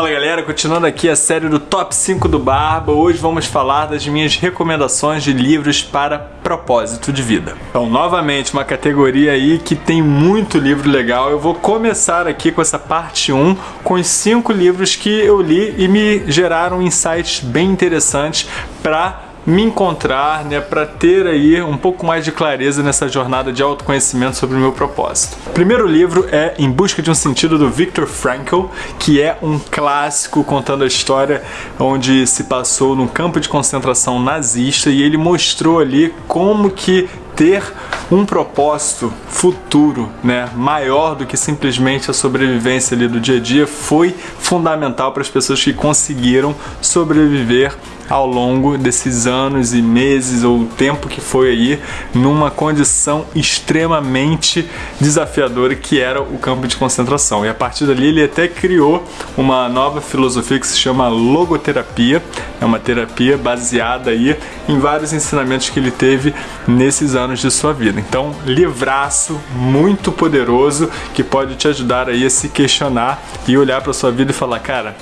Fala galera, continuando aqui a série do Top 5 do Barba, hoje vamos falar das minhas recomendações de livros para propósito de vida. Então, novamente, uma categoria aí que tem muito livro legal. Eu vou começar aqui com essa parte 1, com os 5 livros que eu li e me geraram insights bem interessantes para me encontrar, né, para ter aí um pouco mais de clareza nessa jornada de autoconhecimento sobre o meu propósito. O primeiro livro é Em Busca de um Sentido do Viktor Frankl, que é um clássico contando a história onde se passou num campo de concentração nazista e ele mostrou ali como que ter um propósito futuro, né, maior do que simplesmente a sobrevivência ali do dia a dia foi fundamental para as pessoas que conseguiram sobreviver ao longo desses anos e meses ou tempo que foi aí numa condição extremamente desafiadora que era o campo de concentração. E a partir dali ele até criou uma nova filosofia que se chama logoterapia, é uma terapia baseada aí em vários ensinamentos que ele teve nesses anos de sua vida. Então, livraço muito poderoso que pode te ajudar aí a se questionar e olhar para sua vida e falar, cara,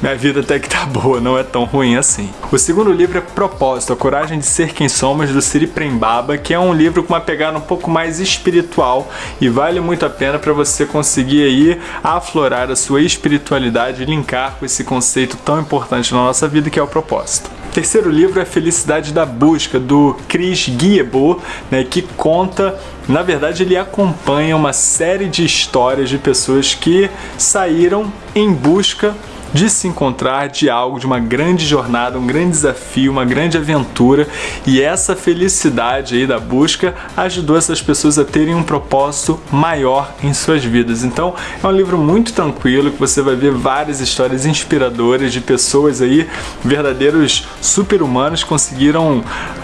minha vida até que tá boa, não é tão ruim assim. O segundo livro é Propósito, A Coragem de Ser Quem Somos, do Siri Prembaba, que é um livro com uma pegada um pouco mais espiritual e vale muito a pena para você conseguir aí aflorar a sua espiritualidade e linkar com esse conceito tão importante na nossa vida que é o propósito. O terceiro livro é Felicidade da Busca, do Chris Guillebeau, né, que conta na verdade, ele acompanha uma série de histórias de pessoas que saíram em busca de se encontrar, de algo, de uma grande jornada, um grande desafio, uma grande aventura. E essa felicidade aí da busca ajudou essas pessoas a terem um propósito maior em suas vidas. Então é um livro muito tranquilo que você vai ver várias histórias inspiradoras de pessoas aí, verdadeiros super-humanos conseguiram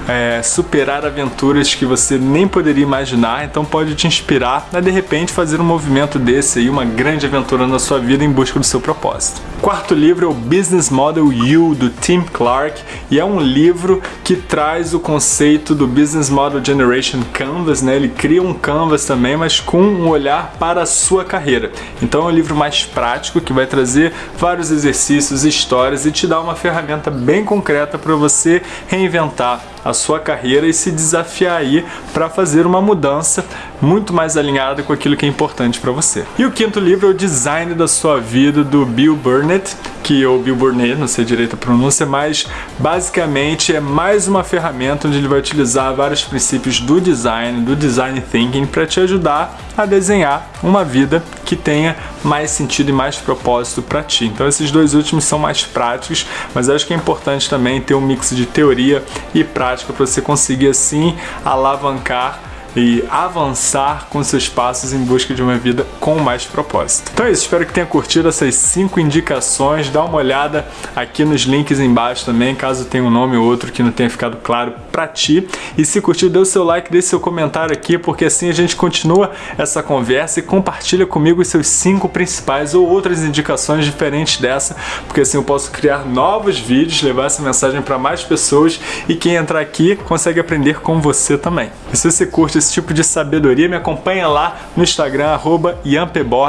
é, superar aventuras que você nem poderia imaginar, então pode te inspirar a de repente fazer um movimento desse aí, uma grande aventura na sua vida em busca do seu propósito quarto livro é o Business Model You, do Tim Clark, e é um livro que traz o conceito do Business Model Generation Canvas, né? Ele cria um canvas também, mas com um olhar para a sua carreira. Então é um livro mais prático que vai trazer vários exercícios, histórias e te dar uma ferramenta bem concreta para você reinventar a sua carreira e se desafiar aí para fazer uma mudança muito mais alinhada com aquilo que é importante para você. E o quinto livro é o Design da Sua Vida, do Bill Burnett, que o Bill Burnett, não sei direito a pronúncia, mas basicamente é mais uma ferramenta onde ele vai utilizar vários princípios do design, do design thinking, para te ajudar a desenhar uma vida que tenha mais sentido e mais propósito para ti. Então esses dois últimos são mais práticos, mas acho que é importante também ter um mix de teoria e prática para você conseguir assim alavancar e avançar com seus passos em busca de uma vida com mais propósito. Então é isso, espero que tenha curtido essas cinco indicações, dá uma olhada aqui nos links embaixo também, caso tenha um nome ou outro que não tenha ficado claro para ti. E se curtiu, dê o seu like, deixe seu comentário aqui, porque assim a gente continua essa conversa e compartilha comigo os seus cinco principais ou outras indicações diferentes dessa, porque assim eu posso criar novos vídeos, levar essa mensagem para mais pessoas e quem entrar aqui consegue aprender com você também. E se você curte esse tipo de sabedoria, me acompanha lá no Instagram, arroba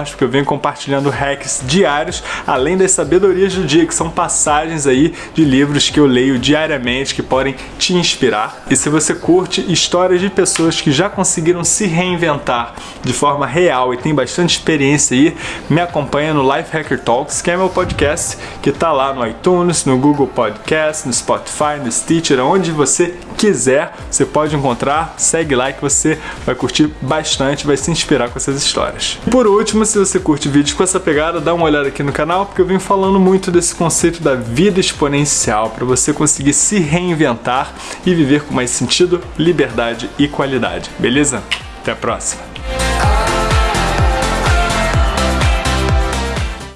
porque eu venho compartilhando hacks diários, além das sabedorias do dia, que são passagens aí de livros que eu leio diariamente, que podem te inspirar. E se você curte histórias de pessoas que já conseguiram se reinventar de forma real e tem bastante experiência aí, me acompanha no Life Hacker Talks, que é meu podcast, que tá lá no iTunes, no Google Podcast, no Spotify, no Stitcher, onde você quiser, você pode encontrar, segue lá que você vai curtir bastante, vai se inspirar com essas histórias. Por último, se você curte vídeos com essa pegada, dá uma olhada aqui no canal, porque eu venho falando muito desse conceito da vida exponencial, para você conseguir se reinventar e viver com mais sentido, liberdade e qualidade, beleza? Até a próxima!